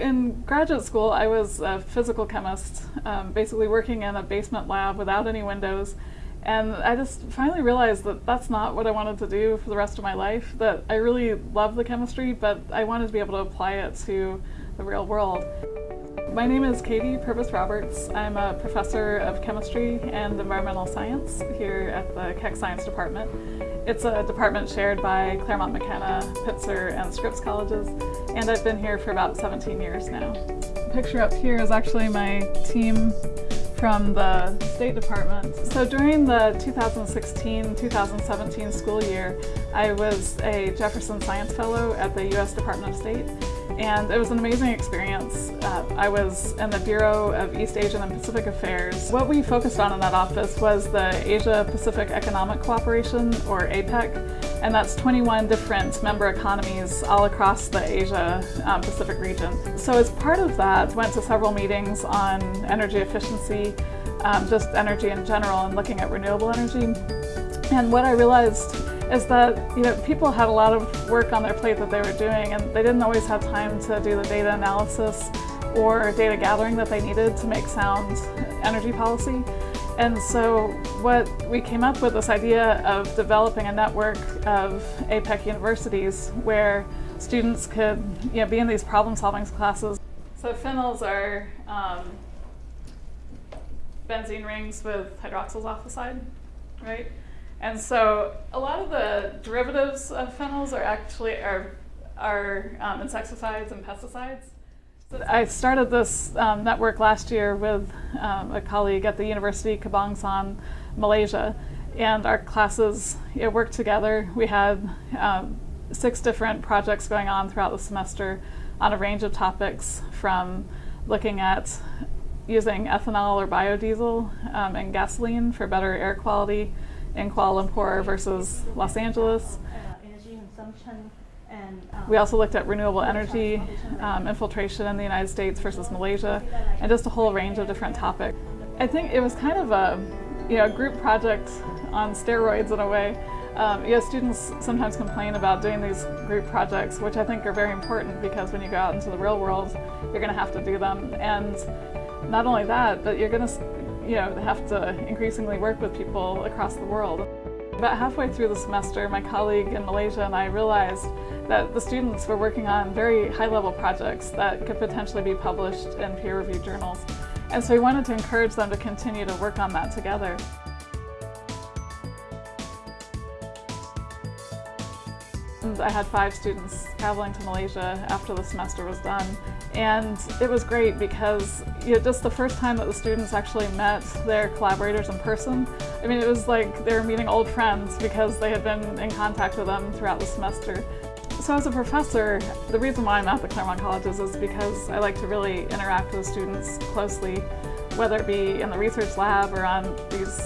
In graduate school, I was a physical chemist, um, basically working in a basement lab without any windows. And I just finally realized that that's not what I wanted to do for the rest of my life, that I really love the chemistry, but I wanted to be able to apply it to the real world. My name is Katie Purvis Roberts. I'm a professor of chemistry and environmental science here at the Keck Science Department. It's a department shared by Claremont McKenna, Pitzer, and Scripps colleges, and I've been here for about 17 years now. The picture up here is actually my team from the State Department. So during the 2016-2017 school year, I was a Jefferson Science Fellow at the U.S. Department of State and it was an amazing experience. Uh, I was in the Bureau of East Asian and Pacific Affairs. What we focused on in that office was the Asia-Pacific Economic Cooperation, or APEC, and that's 21 different member economies all across the Asia-Pacific um, region. So as part of that, went to several meetings on energy efficiency, um, just energy in general, and looking at renewable energy. And what I realized is that you know people had a lot of work on their plate that they were doing and they didn't always have time to do the data analysis or data gathering that they needed to make sound energy policy. And so what we came up with this idea of developing a network of APEC universities where students could you know, be in these problem solving classes. So phenols are um, benzene rings with hydroxyls off the side, right? And so a lot of the derivatives of phenols are actually are, are um, insecticides and pesticides. I started this um, network last year with um, a colleague at the University Kebangsaan, Malaysia, and our classes you worked together. We had um, six different projects going on throughout the semester on a range of topics from looking at using ethanol or biodiesel um, in gasoline for better air quality in Kuala Lumpur versus Los Angeles. We also looked at renewable energy um, infiltration in the United States versus Malaysia, and just a whole range of different topics. I think it was kind of a you know, group project on steroids in a way. Um, yeah, students sometimes complain about doing these group projects, which I think are very important because when you go out into the real world, you're going to have to do them. And not only that, but you're going to you know, have to increasingly work with people across the world. About halfway through the semester, my colleague in Malaysia and I realized that the students were working on very high-level projects that could potentially be published in peer-reviewed journals. And so we wanted to encourage them to continue to work on that together. I had five students traveling to Malaysia after the semester was done. And it was great because you know, just the first time that the students actually met their collaborators in person, I mean, it was like they were meeting old friends because they had been in contact with them throughout the semester. So as a professor, the reason why I'm at the Claremont Colleges is because I like to really interact with students closely, whether it be in the research lab or on these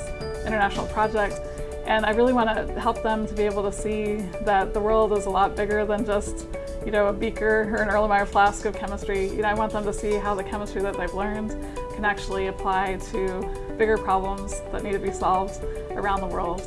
international projects. And I really want to help them to be able to see that the world is a lot bigger than just, you know, a beaker or an Erlenmeyer flask of chemistry. You know, I want them to see how the chemistry that they've learned can actually apply to bigger problems that need to be solved around the world.